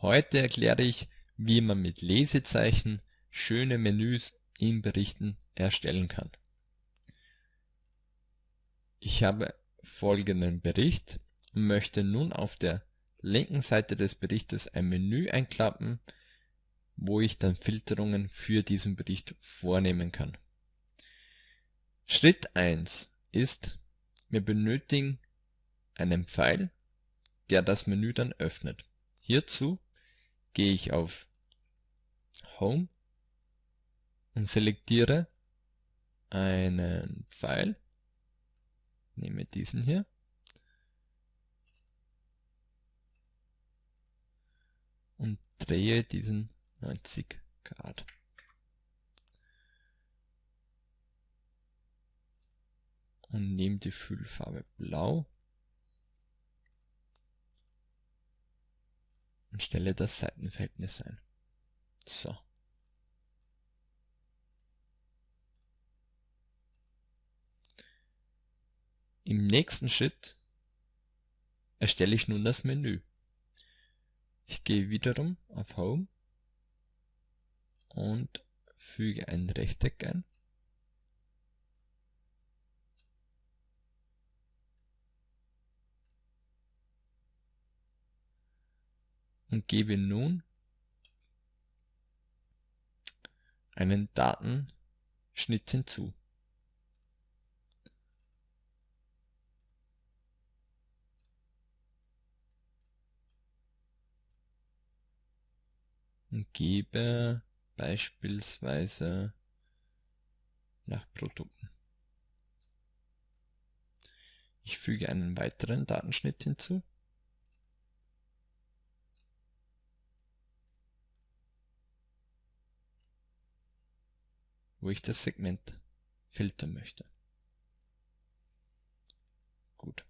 Heute erkläre ich, wie man mit Lesezeichen schöne Menüs in Berichten erstellen kann. Ich habe folgenden Bericht und möchte nun auf der linken Seite des Berichtes ein Menü einklappen, wo ich dann Filterungen für diesen Bericht vornehmen kann. Schritt 1 ist, wir benötigen einen Pfeil, der das Menü dann öffnet. Hierzu gehe ich auf Home und selektiere einen Pfeil, nehme diesen hier. Und drehe diesen 90 Grad. Und nehme die Füllfarbe blau und stelle das Seitenverhältnis ein. So. Im nächsten Schritt erstelle ich nun das Menü. Ich gehe wiederum auf Home und füge ein Rechteck ein. Und gebe nun einen Datenschnitt hinzu. Und gebe beispielsweise nach Produkten. Ich füge einen weiteren Datenschnitt hinzu. Wo ich das Segment filtern möchte. Gut.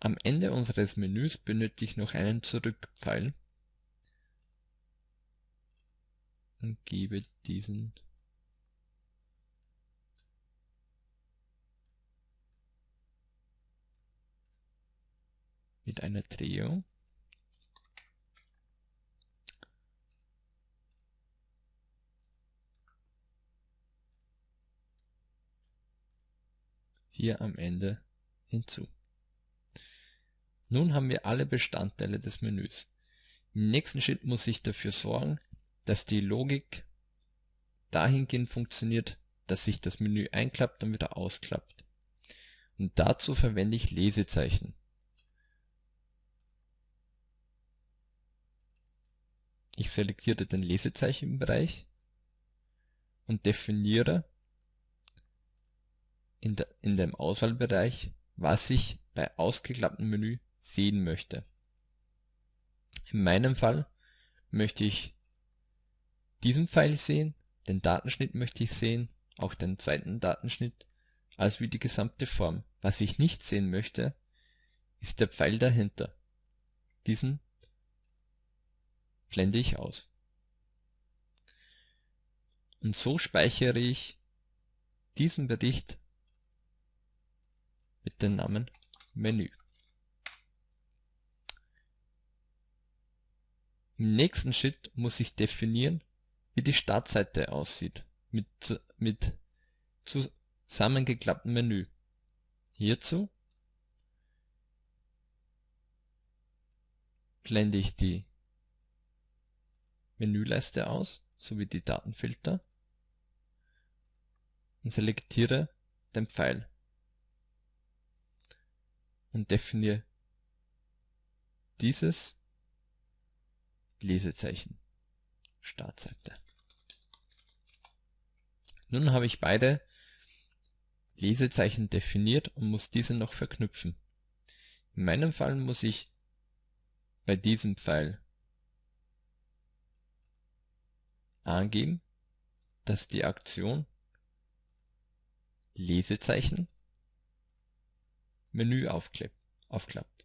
Am Ende unseres Menüs benötige ich noch einen Zurückpfeil und gebe diesen mit einer Drehung hier am Ende hinzu. Nun haben wir alle Bestandteile des Menüs. Im nächsten Schritt muss ich dafür sorgen, dass die Logik dahingehend funktioniert, dass sich das Menü einklappt und wieder ausklappt. Und dazu verwende ich Lesezeichen. Ich selektiere den Lesezeichenbereich und definiere in, de, in dem Auswahlbereich, was ich bei ausgeklapptem Menü sehen möchte. In meinem Fall möchte ich diesen Pfeil sehen, den Datenschnitt möchte ich sehen, auch den zweiten Datenschnitt, als wie die gesamte Form. Was ich nicht sehen möchte, ist der Pfeil dahinter. Diesen blende ich aus. Und so speichere ich diesen Bericht mit dem Namen Menü. Im nächsten Schritt muss ich definieren, wie die Startseite aussieht, mit, mit zusammengeklapptem Menü. Hierzu blende ich die Menüleiste aus, sowie die Datenfilter und selektiere den Pfeil und definiere dieses Lesezeichen Startseite. Nun habe ich beide Lesezeichen definiert und muss diese noch verknüpfen. In meinem Fall muss ich bei diesem Pfeil angeben, dass die Aktion Lesezeichen Menü aufklappt.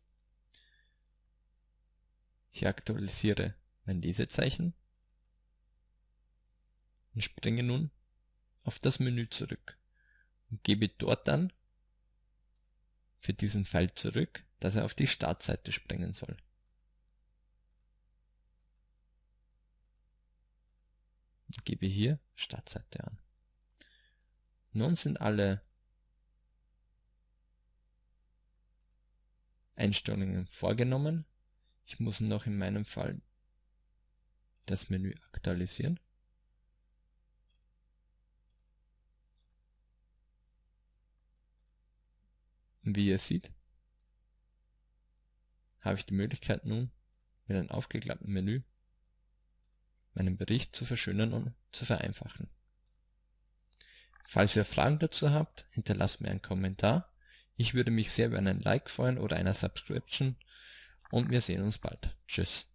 Ich aktualisiere mein Lesezeichen und springe nun auf das Menü zurück und gebe dort dann für diesen Pfeil zurück, dass er auf die Startseite springen soll. Ich gebe hier Startseite an. Nun sind alle Einstellungen vorgenommen. Ich muss noch in meinem Fall das Menü aktualisieren. Wie ihr seht, habe ich die Möglichkeit nun, mit einem aufgeklappten Menü meinen Bericht zu verschönern und zu vereinfachen. Falls ihr Fragen dazu habt, hinterlasst mir einen Kommentar. Ich würde mich sehr über einen Like freuen oder einer Subscription und wir sehen uns bald. Tschüss.